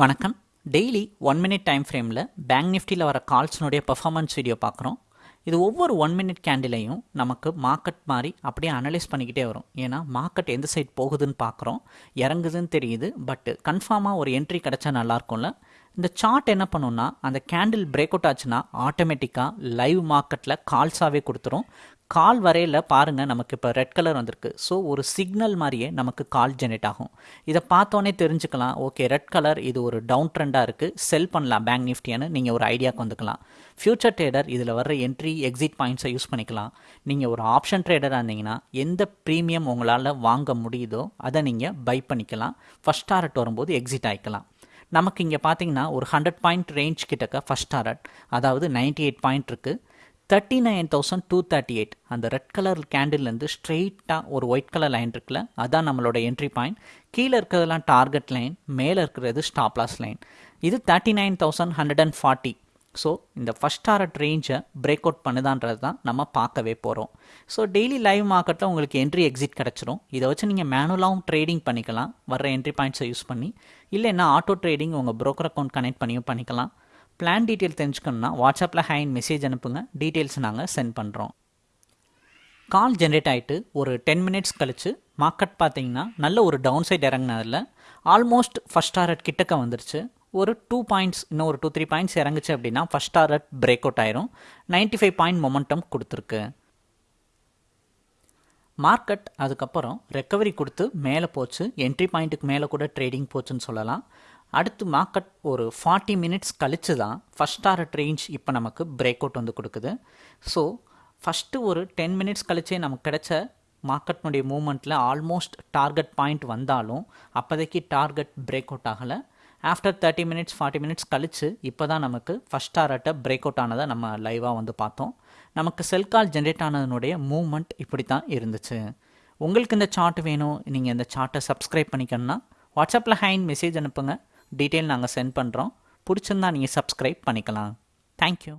வணக்கம். Daily one minute time ஃப்ரேமில் bank நிஃப்டியில் வர கால்ஸ்னுடைய பர்ஃபார்மன்ஸ் வீடியோ பார்க்குறோம் இது ஒவ்வொரு ஒன் மினிட் கேண்டிலையும் நமக்கு மார்க்கெட் மாதிரி அப்படியே அனலைஸ் பண்ணிக்கிட்டே வரும். ஏன்னா மார்க்கெட் எந்த சைட் போகுதுன்னு பார்க்குறோம் இறங்குதுன்னு தெரியுது. பட் கன்ஃபார்மாக ஒரு என்ட்ரி கிடச்சா நல்லாயிருக்கும்ல இந்த சார்ட் என்ன பண்ணுன்னா அந்த கேண்டில் பிரேக் அவுட் ஆச்சுன்னா ஆட்டோமேட்டிக்காக லைவ் மார்க்கெட்டில் கால்ஸாகவே கொடுத்துரும். கால் வரையில் பாருங்கள் நமக்கு இப்போ ரெட் கலர் வந்திருக்கு. ஸோ ஒரு சிக்னல் மாதிரியே நமக்கு கால் ஜெனரேட் ஆகும். இதை பார்த்தோன்னே தெரிஞ்சுக்கலாம். ஓகே ரெட் கலர் இது ஒரு டவுன் ட்ரெண்டாக இருக்குது செல் பண்ணலாம் பேங்க் நிஃப்டின்னு நீங்கள் ஒரு ஐடியாவுக்கு வந்துக்கலாம். ஃபியூச்சர் ட்ரேடர் இதில் வர்ற என்ட்ரி எக்ஸிட் பாயிண்ட்ஸை யூஸ் பண்ணிக்கலாம். நீங்கள் ஒரு ஆப்ஷன் ட்ரேடராக இருந்தீங்கன்னா எந்த ப்ரீமியம் உங்களால் வாங்க முடியுதோ அதை நீங்கள் பை பண்ணிக்கலாம். ஃபஸ்ட் டாரட் வரும்போது எக்ஸிட் ஆகிக்கலாம் நமக்கு இங்கே பார்த்தீங்கன்னா ஒரு ஹண்ட்ரட் பாயிண்ட் ரேஞ்ச் கிட்டக்க ஃபஸ்ட் டாரட் அதாவது நைன்டி எயிட் பாயிண்ட் இருக்குது thirty nine thousand two thirty eight அந்த ரெட் கலர் கேண்டில்லேருந்து ஸ்ட்ரெயிட்டாக ஒரு ஒயிட் கலர் லைன் இருக்குல்ல அதான் நம்மளோட என்ட்ரி பாயிண்ட் கீழே இருக்கிறதெல்லாம் டார்கெட் லைன் மேலே இருக்கிறது ஸ்டாப்லாஸ் லைன் இது thirty nine thousand hundred and forty so இந்த ஃபஸ்ட் டாரட் ரேஞ்சை பிரேக் அவுட் பண்ணுதான்றது தான் நம்ம பார்க்கவே போகிறோம் ஸோ டெய்லி லைவ் மார்க்கெட்டில் உங்களுக்கு என்ட்ரி எக்ஸிட் கிடச்சிரும். இதை வச்சு நீங்கள் மேனுவலாகவும் ட்ரேடிங் பண்ணிக்கலாம். வர்ற என்ட்ரி பாயிண்ட்ஸை யூஸ் பண்ணி இல்லைன்னா ஆட்டோ ட்ரேடிங் உங்கள் ப்ரோக்கர் அக்கௌண்ட் கனெக்ட் பண்ணியும் பண்ணிக்கலாம். பிளான் டீட்டெயில் தெரிஞ்சுக்கணும்னா வாட்ஸ்அப்பில் ஹேண்ட் மெசேஜ் அனுப்புங்க. டீட்டெயில்ஸ் நாங்கள் சென்ட் பண்ணுறோம் கால் ஜென்ரேட் ஆகிட்டு ஒரு டென் மினிட்ஸ் கழித்து மார்க்கெட் பார்த்தீங்கன்னா நல்ல ஒரு டவுன் சைட் இறங்கினதில் ஆல்மோஸ்ட் ஃபஸ்ட் டாரட் கிட்டக்க வந்துருச்சு. ஒரு டூ பாயிண்ட்ஸ் இன்னும் ஒரு டூ த்ரீ பாயிண்ட்ஸ் இறங்குச்சு அப்படின்னா ஃபஸ்ட் டாரட் பிரேக் அவுட் ஆயிரும். நைன்ட்டி ஃபைவ் பாயிண்ட் மொமெண்டம் கொடுத்துருக்கு. மார்க்கெட் அதுக்கப்புறம் ரெக்கவரி கொடுத்து மேலே போச்சு. என்ட்ரி பாயிண்ட்டுக்கு மேலே கூட ட்ரேடிங் போச்சுன்னு சொல்லலாம். அடுத்து மார்க்கெட் ஒரு ஃபார்ட்டி மினிட்ஸ் கழிச்சு தான் ஃபஸ்ட் டாரட் ரேஞ்ச் இப்போ நமக்கு பிரேக் அவுட் வந்து கொடுக்குது. ஸோ ஃபஸ்ட்டு ஒரு டென் மினிட்ஸ் கழிச்சே நமக்கு கிடைச்ச மார்க்கெட்னுடைய மூமெண்ட்டில் ஆல்மோஸ்ட் டார்கெட் பாயிண்ட் வந்தாலும் அப்போதைக்கு டார்கெட் பிரேக் அவுட் ஆகலை. After thirty minutes forty minutes கழிச்சு இப்போ தான் நமக்கு ஃபஸ்ட் டாரட்டை பிரேக் அவுட் ஆனதை நம்ம லைவாக வந்து பார்த்தோம். நமக்கு செல் கால் ஜென்ரேட் ஆனதுனுடைய மூவ்மெண்ட் இப்படி தான் இருந்துச்சு. உங்களுக்கு இந்த சார்ட் வேணும் நீங்கள் இந்த சார்ட்டை சப்ஸ்கிரைப் பண்ணிக்கணும்னா வாட்ஸ்அப்பில் ஹைன் மெசேஜ் அனுப்புங்க. டீட்டெயில் நாங்கள் சென்ட் பண்ணுறோம் பிடிச்சிருந்தா நீங்கள் சப்ஸ்கிரைப் பண்ணிக்கலாம். தேங்க்யூ